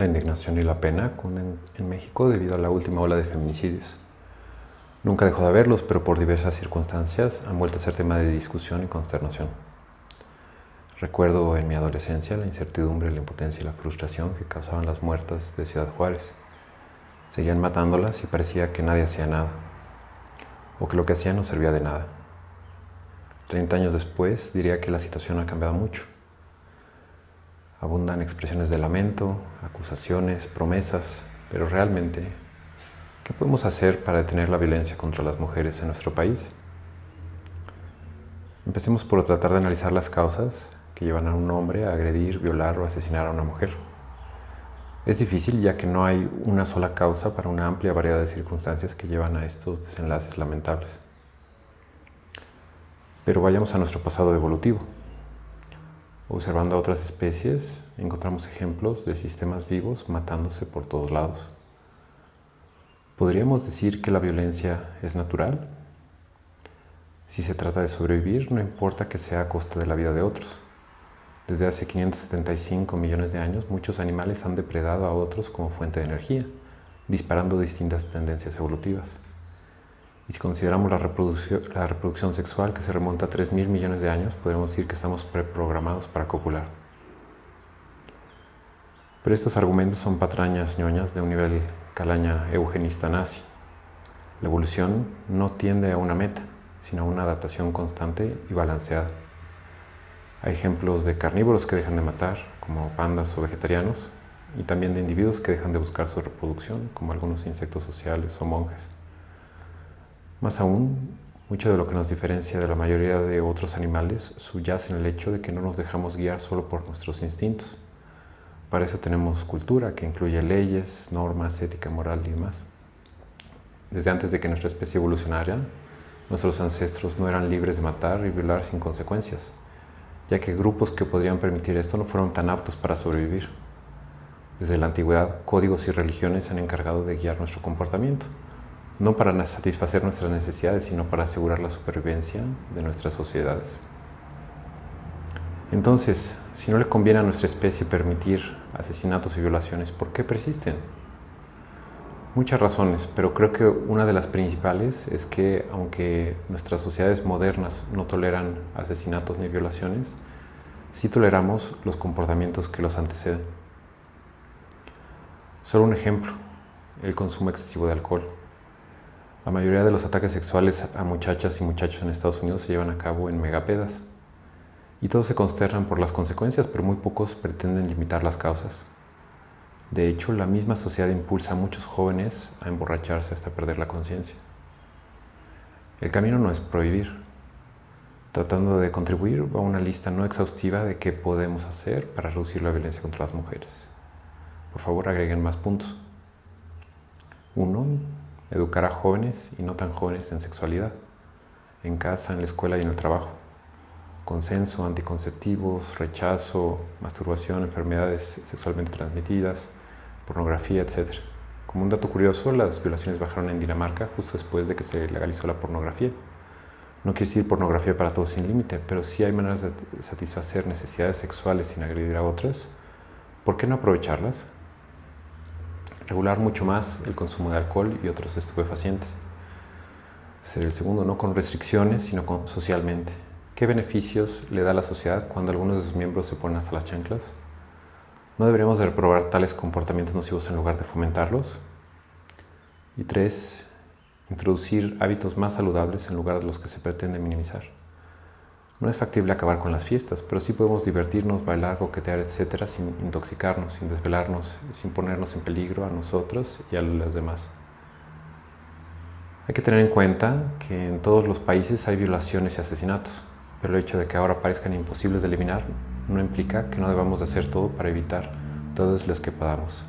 la indignación y la pena en, en México debido a la última ola de feminicidios. Nunca dejó de haberlos, pero por diversas circunstancias han vuelto a ser tema de discusión y consternación. Recuerdo en mi adolescencia la incertidumbre, la impotencia y la frustración que causaban las muertas de Ciudad Juárez. Seguían matándolas y parecía que nadie hacía nada, o que lo que hacían no servía de nada. Treinta años después diría que la situación ha cambiado mucho. Abundan expresiones de lamento, acusaciones, promesas, pero realmente, ¿qué podemos hacer para detener la violencia contra las mujeres en nuestro país? Empecemos por tratar de analizar las causas que llevan a un hombre a agredir, violar o asesinar a una mujer. Es difícil ya que no hay una sola causa para una amplia variedad de circunstancias que llevan a estos desenlaces lamentables. Pero vayamos a nuestro pasado evolutivo. Observando a otras especies, encontramos ejemplos de sistemas vivos matándose por todos lados. ¿Podríamos decir que la violencia es natural? Si se trata de sobrevivir, no importa que sea a costa de la vida de otros. Desde hace 575 millones de años, muchos animales han depredado a otros como fuente de energía, disparando distintas tendencias evolutivas. Y si consideramos la reproducción, sexual que se remonta a 3.000 millones de años, podemos decir que estamos preprogramados para copular. Pero estos argumentos son patrañas ñoñas de un nivel calaña eugenista nazi. La evolución no tiende a una meta, sino a una adaptación constante y balanceada. Hay ejemplos de carnívoros que dejan de matar, como pandas o vegetarianos, y también de individuos que dejan de buscar su reproducción, como algunos insectos sociales o monjes. Más aún, mucho de lo que nos diferencia de la mayoría de otros animales subyace en el hecho de que no nos dejamos guiar solo por nuestros instintos. Para eso tenemos cultura, que incluye leyes, normas, ética, moral y demás. Desde antes de que nuestra especie evolucionara, nuestros ancestros no eran libres de matar y violar sin consecuencias, ya que grupos que podrían permitir esto no fueron tan aptos para sobrevivir. Desde la antigüedad, códigos y religiones se han encargado de guiar nuestro comportamiento no para satisfacer nuestras necesidades, sino para asegurar la supervivencia de nuestras sociedades. Entonces, si no le conviene a nuestra especie permitir asesinatos y violaciones, ¿por qué persisten? Muchas razones, pero creo que una de las principales es que aunque nuestras sociedades modernas no toleran asesinatos ni violaciones, sí toleramos los comportamientos que los anteceden. Solo un ejemplo, el consumo excesivo de alcohol. La mayoría de los ataques sexuales a muchachas y muchachos en Estados Unidos se llevan a cabo en megapedas. Y todos se consternan por las consecuencias, pero muy pocos pretenden limitar las causas. De hecho, la misma sociedad impulsa a muchos jóvenes a emborracharse hasta perder la conciencia. El camino no es prohibir. Tratando de contribuir a una lista no exhaustiva de qué podemos hacer para reducir la violencia contra las mujeres. Por favor, agreguen más puntos. Uno, educar a jóvenes y no tan jóvenes en sexualidad, en casa, en la escuela y en el trabajo. Consenso, anticonceptivos, rechazo, masturbación, enfermedades sexualmente transmitidas, pornografía, etc. Como un dato curioso, las violaciones bajaron en Dinamarca justo después de que se legalizó la pornografía. No quiere decir pornografía para todos sin límite, pero sí hay maneras de satisfacer necesidades sexuales sin agredir a otras. ¿Por qué no aprovecharlas? Regular mucho más el consumo de alcohol y otros estupefacientes. Ser el segundo, no con restricciones, sino con, socialmente. ¿Qué beneficios le da a la sociedad cuando algunos de sus miembros se ponen hasta las chanclas? ¿No deberíamos de reprobar tales comportamientos nocivos en lugar de fomentarlos? Y tres, introducir hábitos más saludables en lugar de los que se pretende minimizar. No es factible acabar con las fiestas, pero sí podemos divertirnos, bailar, coquetear, etcétera, sin intoxicarnos, sin desvelarnos, sin ponernos en peligro a nosotros y a los demás. Hay que tener en cuenta que en todos los países hay violaciones y asesinatos, pero el hecho de que ahora parezcan imposibles de eliminar no implica que no debamos de hacer todo para evitar todos los que podamos.